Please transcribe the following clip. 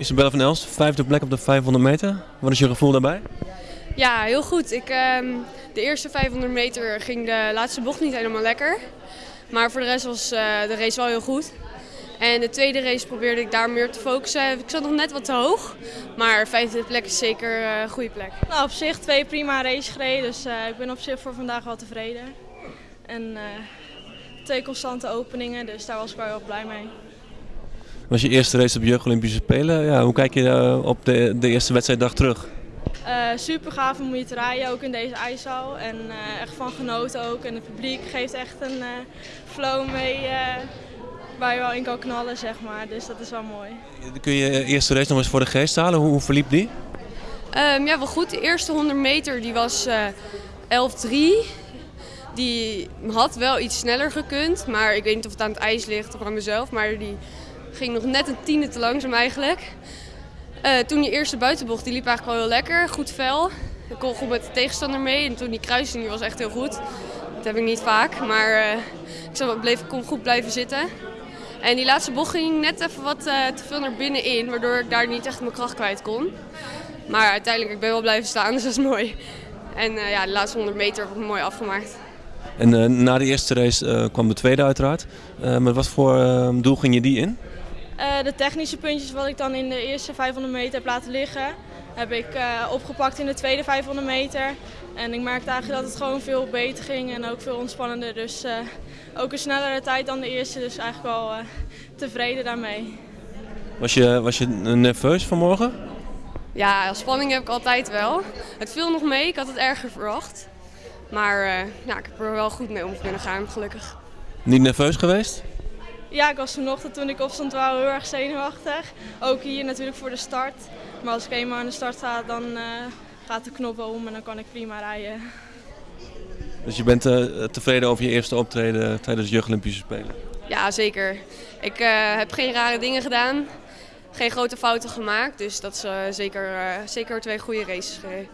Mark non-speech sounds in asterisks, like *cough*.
Isabelle van Elst, vijfde plek op de 500 meter. Wat is je gevoel daarbij? Ja, heel goed. Ik, ehm, de eerste 500 meter ging de laatste bocht niet helemaal lekker. Maar voor de rest was eh, de race wel heel goed. En de tweede race probeerde ik daar meer te focussen. Ik zat nog net wat te hoog. Maar vijfde plek is zeker eh, een goede plek. Nou, op zich twee prima races gereden, dus eh, ik ben op zich voor vandaag wel tevreden. En eh, twee constante openingen, dus daar was ik wel heel blij mee. Was je eerste race op Jeugd Olympische Spelen? Ja, hoe kijk je eh, op de, de eerste wedstrijddag terug? Eh, super gaaf om hier te rijden, ook in deze ijshal. En eh, echt van genoten ook. En het publiek geeft echt een eh, flow mee eh, waar je wel in kan knallen, zeg maar. Dus dat is wel mooi. Kun je je eerste race nog eens voor de geest halen? Hoe, hoe verliep die? Ehm, ja, wel goed. De eerste 100 meter die was eh 11-3. Die had wel iets sneller gekund. Maar ik weet niet of het aan het ijs ligt of aan mezelf. Maar die ging nog net een tiende te langzaam eigenlijk. Eh, toen die eerste buitenbocht, die liep eigenlijk wel heel lekker. Goed vel. Ik kon goed met de tegenstander mee. En toen die kruising die was echt heel goed. Dat heb ik niet vaak. Maar eh, ik bleef, kon goed blijven zitten. En die laatste bocht ging net even wat eh, te veel naar binnen in. Waardoor ik daar niet echt mijn kracht kwijt kon. Maar uiteindelijk, ik ben wel blijven staan, *laughs* dus dat is mooi. En ja, de laatste 100 meter heb ik mooi afgemaakt. En na de eerste race kwam de tweede uiteraard. Met wat voor doel ging je die in? Eh, de technische puntjes wat ik dan in de eerste 500 meter heb laten liggen, heb ik eh, opgepakt in de tweede 500 meter. En ik merkte eigenlijk dat het gewoon veel beter ging en ook veel ontspannender. Dus eh, ook een snellere tijd dan de eerste, dus eigenlijk wel eh, tevreden daarmee. Was je, was je nerveus vanmorgen? Ja, spanning heb ik altijd wel. Het viel nog mee, ik had het erger verwacht. Maar eh, ja, ik heb er wel goed mee om kunnen gaan, gelukkig. Niet nerveus geweest? Ja, ik was vanochtend toen ik opstond wel heel erg zenuwachtig. Ook hier natuurlijk voor de start. Maar als ik eenmaal aan de start sta, dan eh, gaat de knop wel om en dan kan ik prima rijden. Dus je bent eh, tevreden over je eerste optreden tijdens de Jeugd Olympische Spelen? Ja, zeker. Ik eh, heb geen rare dingen gedaan, geen grote fouten gemaakt. Dus dat is eh, zeker, eh, zeker twee goede races gereden.